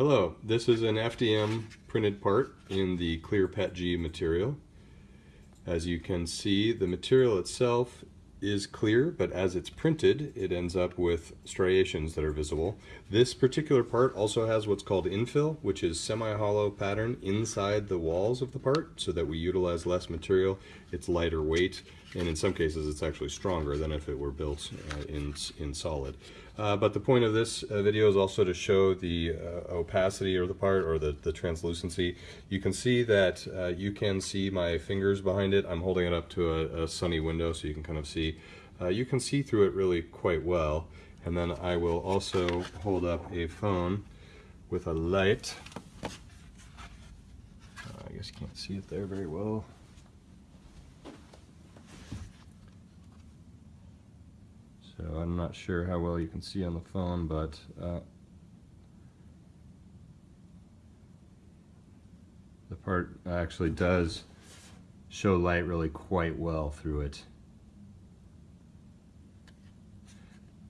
Hello, this is an FDM printed part in the clear PETG material. As you can see, the material itself is clear, but as it's printed, it ends up with striations that are visible. This particular part also has what's called infill, which is semi-hollow pattern inside the walls of the part so that we utilize less material. It's lighter weight, and in some cases it's actually stronger than if it were built uh, in, in solid. Uh, but the point of this uh, video is also to show the uh, opacity of the part or the, the translucency. You can see that uh, you can see my fingers behind it. I'm holding it up to a, a sunny window so you can kind of see. Uh, you can see through it really quite well. And then I will also hold up a phone with a light. Uh, I guess you can't see it there very well. So I'm not sure how well you can see on the phone, but uh, the part actually does show light really quite well through it.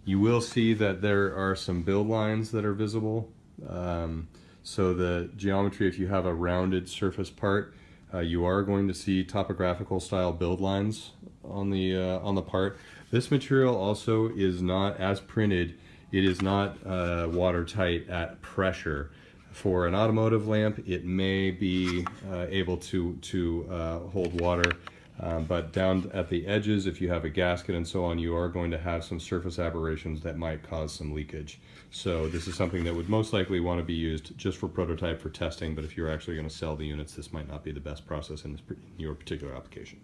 You will see that there are some build lines that are visible. Um, so the geometry, if you have a rounded surface part, uh, you are going to see topographical style build lines on the uh, on the part. This material also is not as printed. It is not uh, watertight at pressure. For an automotive lamp, it may be uh, able to to uh, hold water. Um, but down at the edges, if you have a gasket and so on, you are going to have some surface aberrations that might cause some leakage. So this is something that would most likely want to be used just for prototype for testing, but if you're actually going to sell the units, this might not be the best process in, this, in your particular application.